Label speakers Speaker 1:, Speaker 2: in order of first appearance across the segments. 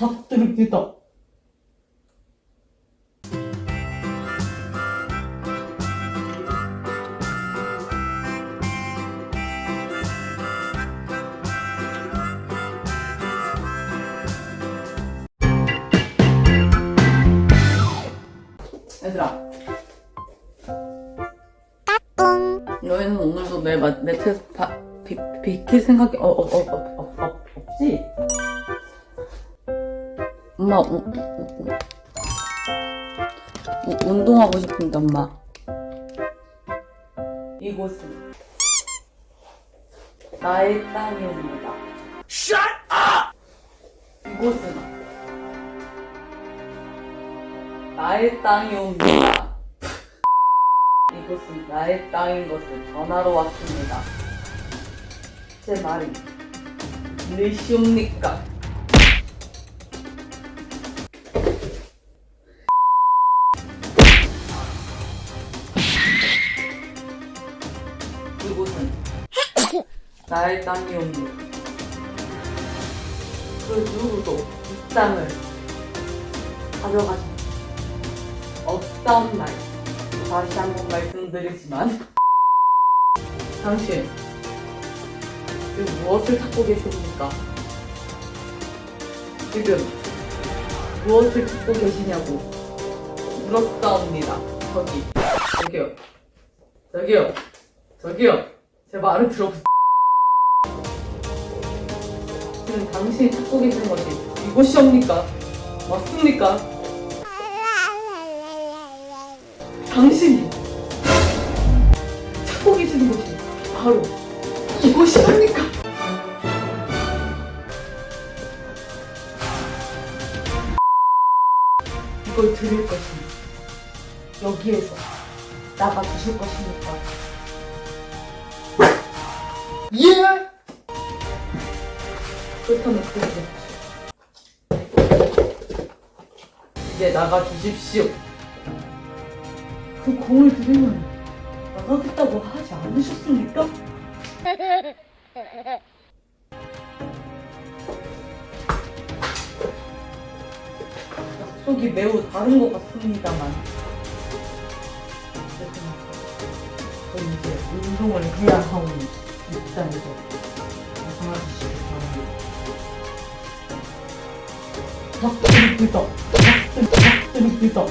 Speaker 1: 닭들입니다. 얘들아. 너희는 오늘도 내 마- 매트에서 바, 비, 비킬 생각이 어, 어, 어, 어, 어, 어, 엄마 우, 우, 우, 우, 운동하고 싶은데 엄마. 이곳은 나의 땅입니다. Shut up! 이곳은 나의 땅이옵니다. 이곳은 나의 땅인 것을 전하러 왔습니다. 제 말이 들리시옵니까? 나의 땅이옵니다. 그 누구도 이 땅을 가져가지 없사옵나이. 다시 한 번 말씀드리지만 당신 지금 무엇을 찾고 계십니까? 지금 무엇을 찾고 계시냐고 물었사옵니다. 저기 저기요 저기요 저기요 제 말을 들어보세요. 지금 당신이 찾고 계신 것이 이곳이옵니까? 맞습니까? 당신이 찾고 계시는 곳이 바로 이곳이옵니까? 이걸 드릴 것이니 여기에서 나가 주실 것입니까? 예! 그 그렇게 해주십시오. 이제 나가 주십시오. 그 공을 들이면 나가겠다고 하지 않으셨습니까? 약속이 매우 다른 것 같습니다만 저 이제 운동을 해야 하오니 입장에서 벗어나주시기 닭들입니다 닭들, 닭들입니다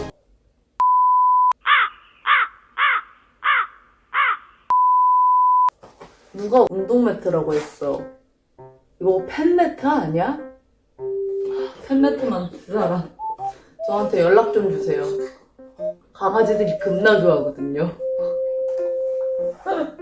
Speaker 1: 누가 운동 매트라고 했어? 이거 팬 매트 아니야? 팬 매트만 두 사람 저한테 연락 좀 주세요. 강아지들이 겁나 좋아하거든요